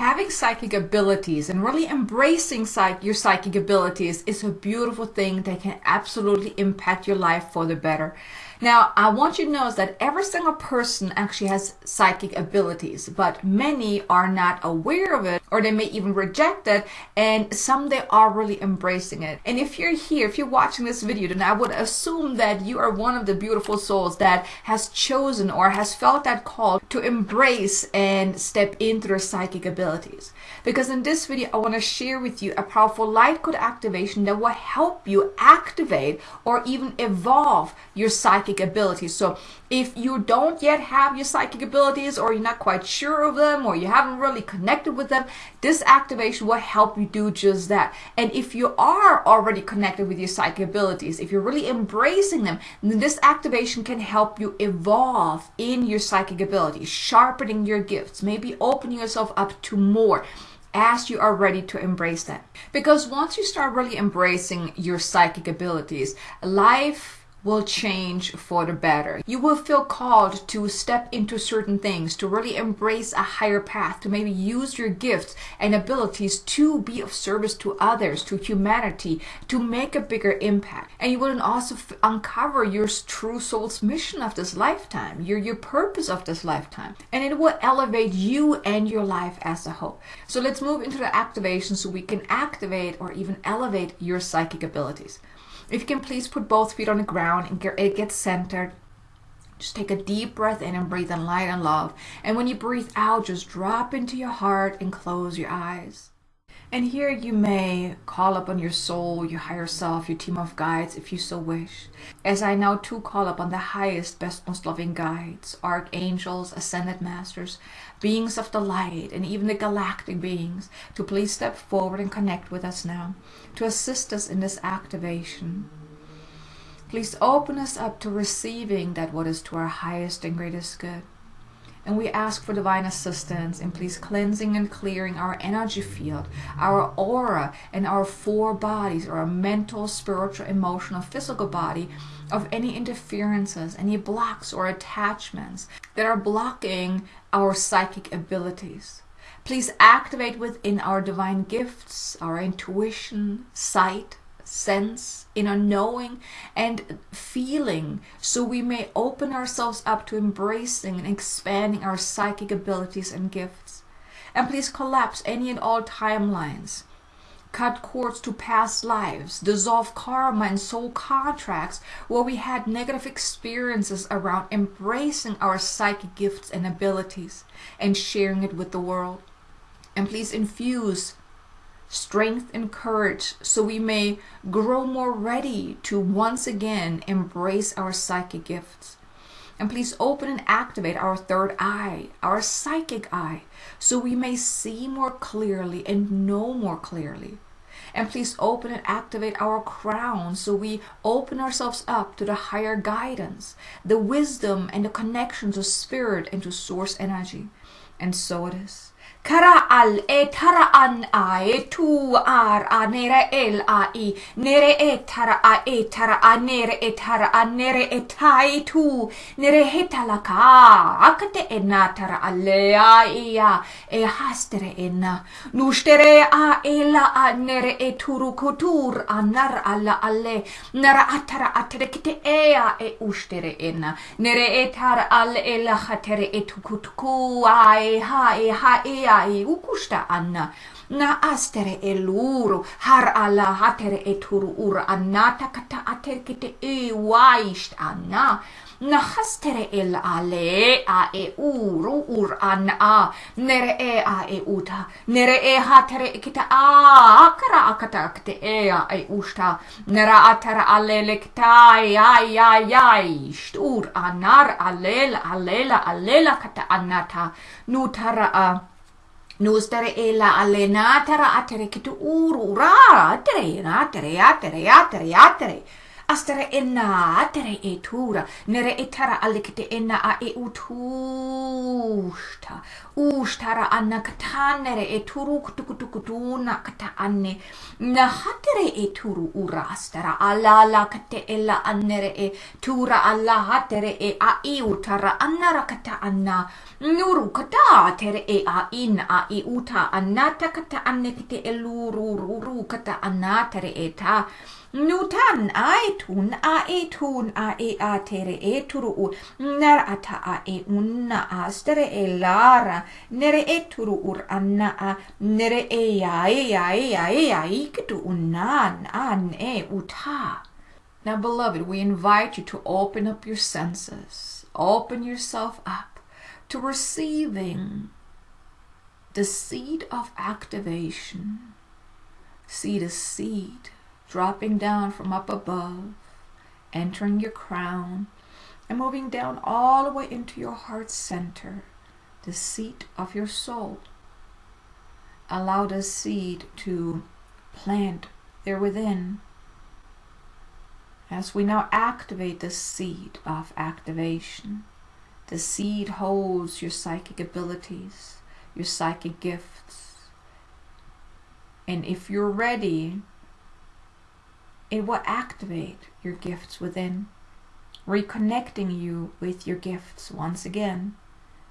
Having psychic abilities and really embracing psych- your psychic abilities is a beautiful thing that can absolutely impact your life for the better. Now, I want you to is that every single person actually has psychic abilities, but many are not aware of it or they may even reject it and some they are really embracing it. And if you're here, if you're watching this video, then I would assume that you are one of the beautiful souls that has chosen or has felt that call to embrace and step into their psychic abilities. Because in this video, I want to share with you a powerful light code activation that will help you activate or even evolve your psychic psychic abilities. So if you don't yet have your psychic abilities or you're not quite sure of them or you haven't really connected with them, this activation will help you do just that. And if you are already connected with your psychic abilities, if you're really embracing them, then this activation can help you evolve in your psychic abilities, sharpening your gifts, maybe opening yourself up to more as you are ready to embrace that. Because once you start really embracing your psychic abilities, life will change for the better. You will feel called to step into certain things, to really embrace a higher path, to maybe use your gifts and abilities to be of service to others, to humanity, to make a bigger impact. And you will also uncover your true soul's mission of this lifetime, your, your purpose of this lifetime. And it will elevate you and your life as a whole. So let's move into the activation so we can activate or even elevate your psychic abilities. If you can please put both feet on the ground and get, it gets centered. Just take a deep breath in and breathe in light and love. And when you breathe out, just drop into your heart and close your eyes. And here you may call upon your soul, your higher self, your team of guides if you so wish. As I now too call upon the highest, best, most loving guides, archangels, ascended masters, beings of the light, and even the galactic beings to please step forward and connect with us now to assist us in this activation. Please open us up to receiving that what is to our highest and greatest good. And we ask for divine assistance in please cleansing and clearing our energy field, our aura, and our four bodies, our mental, spiritual, emotional, physical body, of any interferences, any blocks or attachments that are blocking our psychic abilities. Please activate within our divine gifts, our intuition, sight, sense, inner knowing, and feeling, so we may open ourselves up to embracing and expanding our psychic abilities and gifts. And please collapse any and all timelines. Cut cords to past lives, dissolve karma and soul contracts where we had negative experiences around embracing our psychic gifts and abilities and sharing it with the world. And please infuse strength and courage so we may grow more ready to once again embrace our psychic gifts. And please open and activate our third eye, our psychic eye, so we may see more clearly and know more clearly. And please open and activate our crown so we open ourselves up to the higher guidance, the wisdom and the connection to spirit and to source energy. And so it is. Kara al e tara an a e tu ar a nere el a i. Nere e tara a e tara a nere e tara a nere e tai tu. Nere he tala ka akate e na tara a le a i a. E hastere e na nustere a e la a nere e turu kutur a nar alla alle nara atara atere kite e a e ustere e na nere e tara al e la hatere e tukutuku a e ha e ha e ai ukusta anna. Na astere e luru har ala hatere e turu ura annata kata ater kite e waist anna. Na hastere el ale a e uru ur an a nere e a e uta. Nere e hatere e kita a akara akata kte e a e usta nera atara alele kita ai ai ai stur anar alela alela alela kata anata nutara a nostere ella allenatara atere kitu uru ura atere atere atere atere atere. Astere enna atere e tura nere etara alikite enna a e utusta ustara anna katanere e turu kutukutu kutuna kata ane na hatere e turu ura astara ala la kate ela anere e tura ala hatere e a i utara anara kata anna. Nuru kata tere e a in a i uta anata kata ane kite e luru ruru kata anatere e ta Nutan ai tun a e tun a e a tere e turu u ner ata a e unna a e lara nere e turu ur anna a nere unnan an e uta. Now, beloved, we invite you to open up your senses, open yourself up to receiving the seed of activation. Seed is seed dropping down from up above, entering your crown, and moving down all the way into your heart center, the seat of your soul. Allow the seed to plant there within. As we now activate the seed of activation, the seed holds your psychic abilities, your psychic gifts. And if you're ready it will activate your gifts within, reconnecting you with your gifts once again.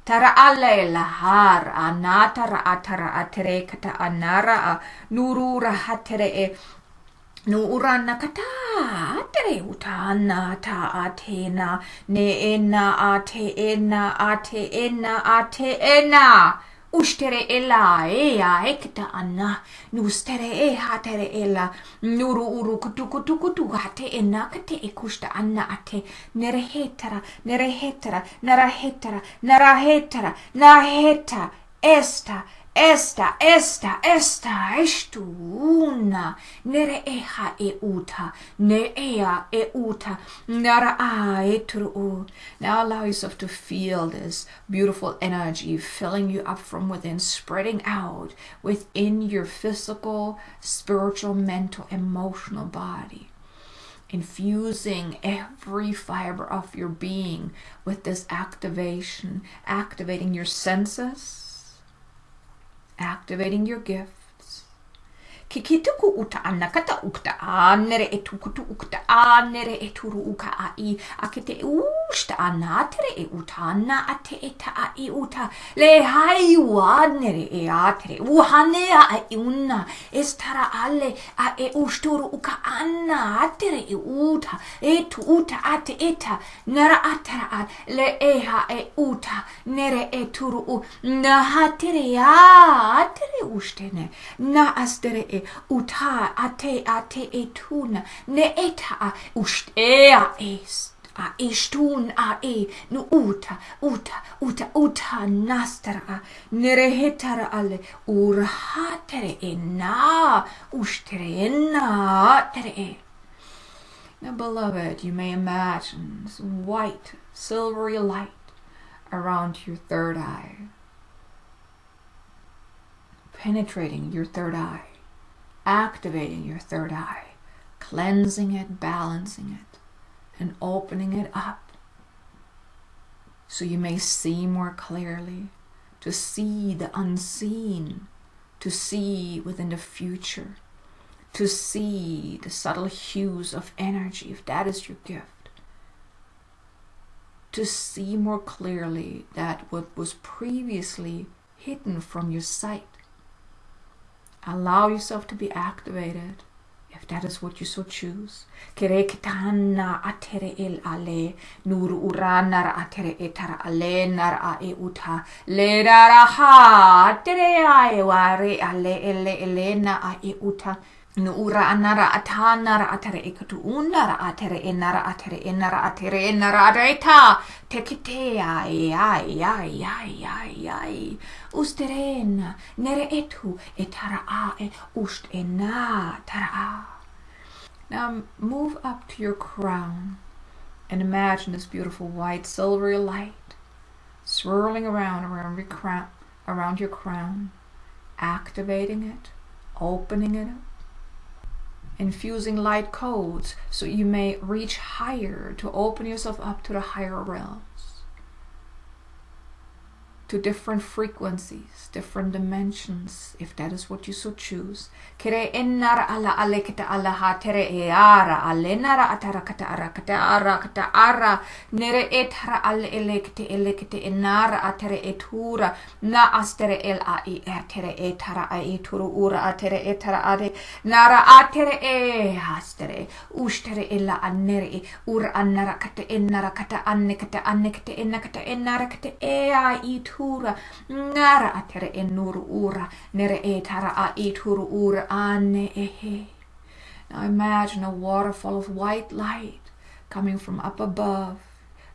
Tara alle lahar anatara atara atere kata anara nurura hatere e Nuura nakata atere utana ta atena ne ena ate ena ate ena ate ena ustere ela ea ekta anna. Nustere e hatere ela nuru uru kutu kutu kutu hate ena kate ekusta anna ate. Nere hetara nere hetara nara hetara esta Esta, esta, esta, estu una, nere eha e uta, ne ea e uta, nara a e tru. Now allow yourself to feel this beautiful energy filling you up from within, spreading out within your physical, spiritual, mental, emotional body. Infusing every fiber of your being with this activation, activating your senses, activating your gifts. Ki ki uta ana kata ukta a nere e ukta a nere e turu uka a i a ke te usta ana tere e uta ana a te e ta a i uta. Le hai ua nere e a tere uhane a i una. E stara ale a e usturu uka ana a tere e uta. E tu uta a te eta nara a tara a le e ha e uta. Nere e turu u. Na ha tere a a tere ustene na astere e uta ate ate e tuna. Ne eta a ustea est a istun a e nu uta uta uta uta nastara nere hetara ale urhatere tere now beloved you may imagine this white silvery light around your third eye penetrating your third eye activating your third eye, cleansing it, balancing it, and opening it up so you may see more clearly, to see the unseen, to see within the future, to see the subtle hues of energy, if that is your gift, to see more clearly that what was previously hidden from your sight. Allow yourself to be activated if that is what you so choose. Kerekitana atere el ale, nur uranar atere etara atere ale ele elena anara atere e katu unara atere e nara atere e nara atere e nara atere ta. Te kite ai ai ai ai ai ai usterena nere etu e tara a e ust e na tara a now move up to your crown and imagine this beautiful white silvery light swirling around around your crown around your crown activating it opening it up infusing light codes so you may reach higher to open yourself up to the higher realms. To different frequencies, different dimensions, if that is what you so choose. Kere enara ala ale kita ala ha tere e ara ale nara atara kata ara kata ara kata ara. Nere etara ale ele kete ele kete enara atere etura na astere el a i atere etara a eturu ura atere etara ade. Nara atere e hastere ustere ella annere e ura annara kata enara kata anne kata anne kata enna kata e a itu atere e nuru ura nere e tara ura ane. Now imagine a waterfall of white light coming from up above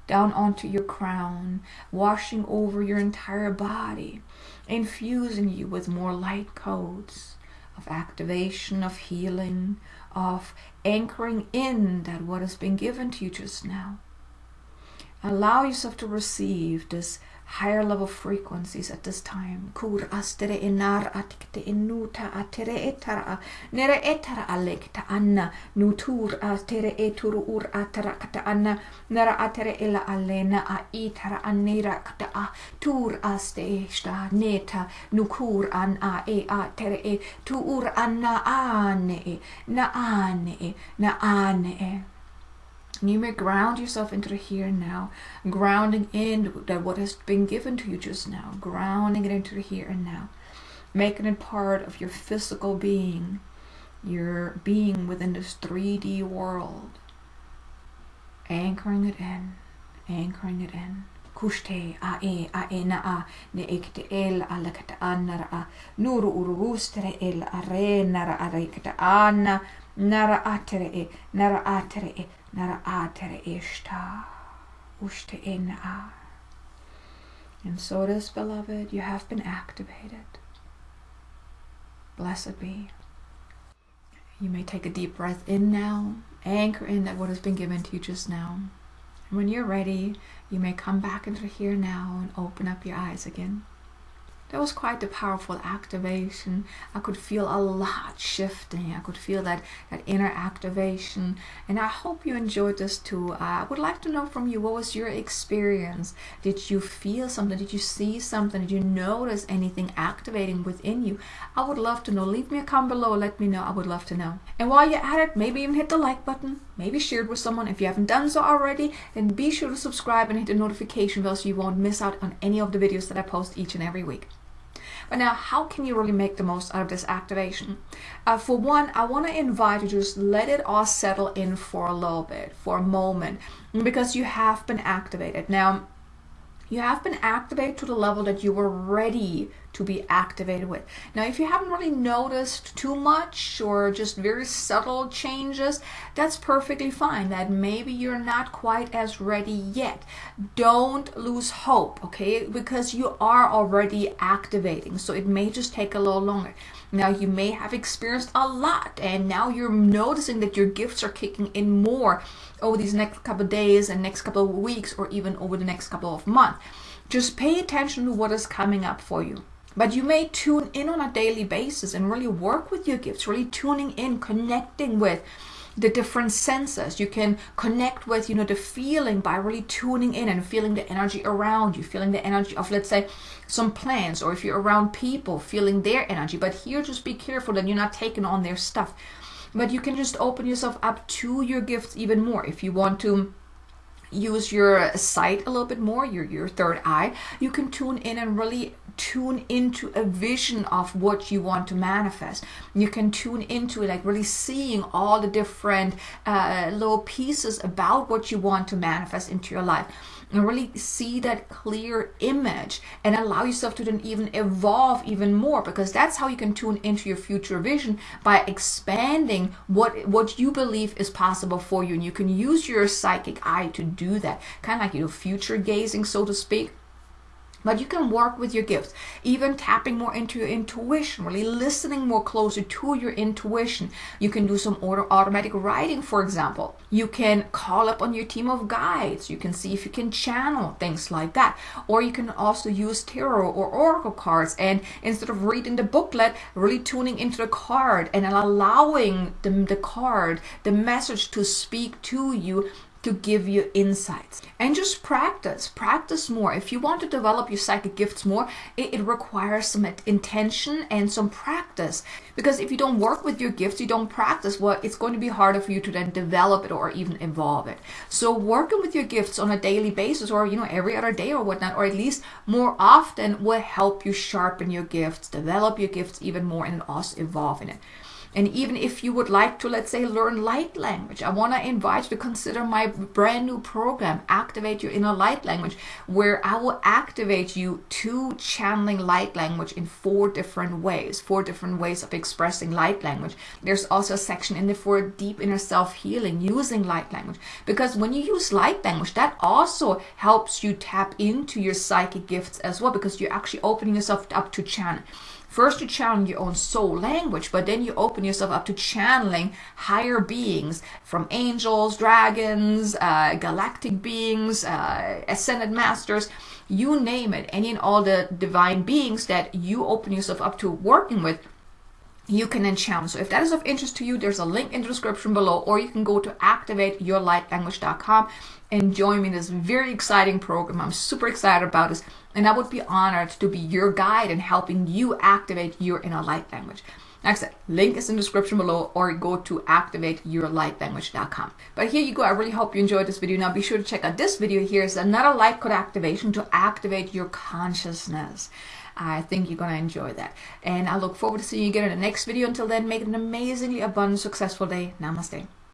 down onto your crown, washing over your entire body, infusing you with more light codes of activation, of healing, of anchoring in that what has been given to you just now. Allow yourself to receive this higher level frequencies at this time. Kur astere inar atikte inuta atere etara nere etara alekta anna nutur atere eturu ur atara kata anna nera atere ila alena a itara anira kata a tur aste sta neta nukur an a e a tere e tu ur anna ane na ane na ane you may ground yourself into the here and now, grounding in that what has been given to you just now, grounding it into the here and now, making it part of your physical being, your being within this 3D world, anchoring it in, anchoring it in. Kushte a e a e na a ne ekte el ala kata anara a nuru urugustere el a re nara a re kata ana nara atere e nara atere nara atere ishta ushte in a. And so it is, beloved, you have been activated. Blessed be. You may take a deep breath in now, anchor in that what has been given to you just now. And when you're ready, you may come back into here now and open up your eyes again that was quite a powerful activation. I could feel a lot shifting. I could feel that, that inner activation. And I hope you enjoyed this too. Uh, I would like to know from you, what was your experience? Did you feel something? Did you see something? Did you notice anything activating within you? I would love to know. Leave me a comment below. Let me know. I would love to know. And while you're at it, maybe even hit the like button. Maybe share it with someone. If you haven't done so already, then be sure to subscribe and hit the notification bell so you won't miss out on any of the videos that I post each and every week. But now, how can you really make the most out of this activation? Uh, for one, I want to invite you to just let it all settle in for a little bit, for a moment, because you have been activated. Now, you have been activated to the level that you were ready to be activated with. Now, if you haven't really noticed too much or just very subtle changes, that's perfectly fine. That maybe you're not quite as ready yet. Don't lose hope, okay? Because you are already activating, so it may just take a little longer. Now, you may have experienced a lot, and now you're noticing that your gifts are kicking in more over these next couple of days and next couple of weeks, or even over the next couple of months. Just pay attention to what is coming up for you. But you may tune in on a daily basis and really work with your gifts, really tuning in, connecting with the different senses. You can connect with, you know, the feeling by really tuning in and feeling the energy around you, feeling the energy of, let's say, some plants, or if you're around people, feeling their energy. But here, just be careful that you're not taking on their stuff. But you can just open yourself up to your gifts even more if you want to use your sight a little bit more, your, your third eye, you can tune in and really tune into a vision of what you want to manifest. You can tune into it, like really seeing all the different uh, little pieces about what you want to manifest into your life. And really see that clear image and allow yourself to then even evolve even more because that's how you can tune into your future vision by expanding what what you believe is possible for you. And you can use your psychic eye to do that. Kind of like you know future gazing so to speak but you can work with your gifts, even tapping more into your intuition, really listening more closer to your intuition. You can do some auto automatic writing, for example. You can call up on your team of guides. You can see if you can channel things like that. Or you can also use tarot or oracle cards and instead of reading the booklet, really tuning into the card and allowing the, the card, the message to speak to you to give you insights. And just practice, practice more. If you want to develop your psychic gifts more, it, it requires some intention and some practice. Because if you don't work with your gifts, you don't practice, well, it's going to be harder for you to then develop it or even evolve it. So working with your gifts on a daily basis or, you know, every other day or whatnot, or at least more often will help you sharpen your gifts, develop your gifts even more and also evolve in it. And even if you would like to, let's say, learn light language, I want to invite you to consider my brand new program, Activate Your Inner Light Language, where I will activate you to channeling light language in four different ways, four different ways of expressing light language. There's also a section in there for deep inner self healing using light language. Because when you use light language, that also helps you tap into your psychic gifts as well, because you're actually opening yourself up to channel. First, you channel your own soul language, but then you open yourself up to channeling higher beings from angels, dragons, uh, galactic beings, uh, ascended masters, you name it, any and all the divine beings that you open yourself up to working with you can then channel. So if that is of interest to you, there's a link in the description below, or you can go to activateyourlightlanguage.com and join me in this very exciting program. I'm super excited about this, and I would be honored to be your guide in helping you activate your inner light language. Like I said, link is in the description below or go to activateyourlightlanguage.com. But here you go. I really hope you enjoyed this video. Now be sure to check out this video. Here's another light code activation to activate your consciousness. I think you're going to enjoy that. And I look forward to seeing you again in the next video. Until then, make it an amazingly abundant, successful day. Namaste.